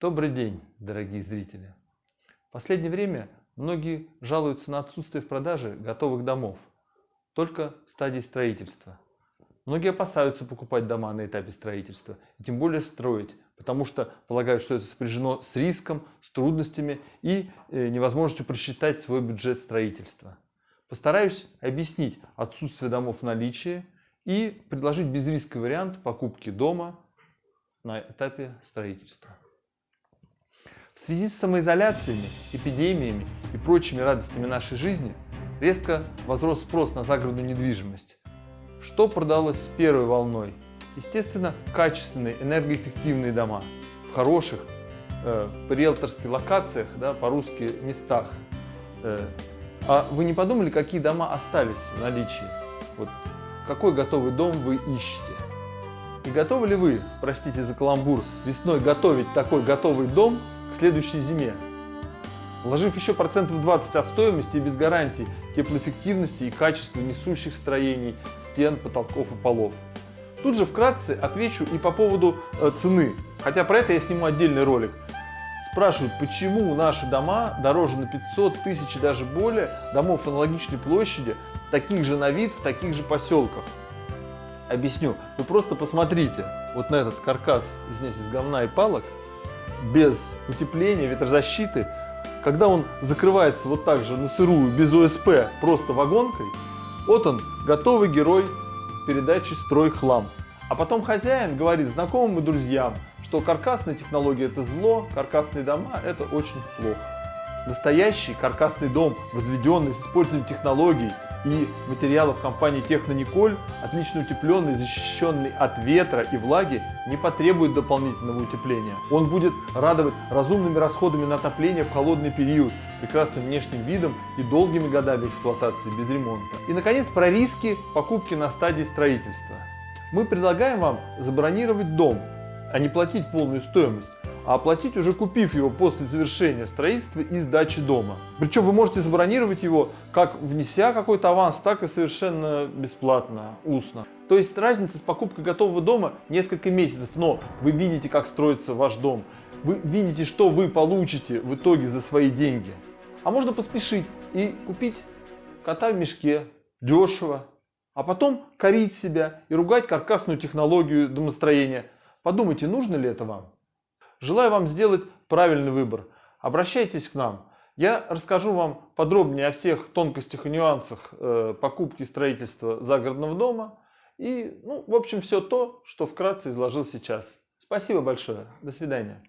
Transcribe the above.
Добрый день, дорогие зрители! В последнее время многие жалуются на отсутствие в продаже готовых домов, только в стадии строительства. Многие опасаются покупать дома на этапе строительства, и тем более строить, потому что полагают, что это сопряжено с риском, с трудностями и э, невозможностью просчитать свой бюджет строительства. Постараюсь объяснить отсутствие домов в наличии и предложить безрисковый вариант покупки дома на этапе строительства. В связи с самоизоляциями, эпидемиями и прочими радостями нашей жизни резко возрос спрос на загородную недвижимость. Что продалось первой волной? Естественно, качественные, энергоэффективные дома в хороших, э, риэлторских локациях, да, по-русски местах. Э, а вы не подумали, какие дома остались в наличии? Вот какой готовый дом вы ищете? И готовы ли вы, простите за каламбур, весной готовить такой готовый дом следующей зиме? Вложив еще процентов 20 от стоимости и без гарантий теплоэффективности и качества несущих строений, стен, потолков и полов. Тут же вкратце отвечу и по поводу э, цены, хотя про это я сниму отдельный ролик. Спрашивают, почему наши дома дороже на 500 тысяч и даже более домов аналогичной площади, таких же на вид, в таких же поселках. Объясню. Вы просто посмотрите вот на этот каркас, извините, из говна и палок, без утепления, ветрозащиты, когда он закрывается вот так же на сырую, без ОСП, просто вагонкой, вот он, готовый герой передачи «Строй хлам». А потом хозяин говорит знакомым и друзьям, что каркасная технология это зло, каркасные дома это очень плохо. Настоящий каркасный дом, возведенный с использованием технологий и материалов компании Технониколь, отлично утепленный, защищенный от ветра и влаги, не потребует дополнительного утепления. Он будет радовать разумными расходами на отопление в холодный период, прекрасным внешним видом и долгими годами эксплуатации без ремонта. И, наконец, про риски покупки на стадии строительства. Мы предлагаем вам забронировать дом, а не платить полную стоимость а оплатить уже купив его после завершения строительства и сдачи дома. Причем вы можете забронировать его как внеся какой-то аванс, так и совершенно бесплатно, устно. То есть разница с покупкой готового дома несколько месяцев, но вы видите, как строится ваш дом. Вы видите, что вы получите в итоге за свои деньги. А можно поспешить и купить кота в мешке, дешево, а потом корить себя и ругать каркасную технологию домостроения. Подумайте, нужно ли это вам? Желаю вам сделать правильный выбор. Обращайтесь к нам. Я расскажу вам подробнее о всех тонкостях и нюансах э, покупки и строительства загородного дома. И, ну, в общем, все то, что вкратце изложил сейчас. Спасибо большое. До свидания.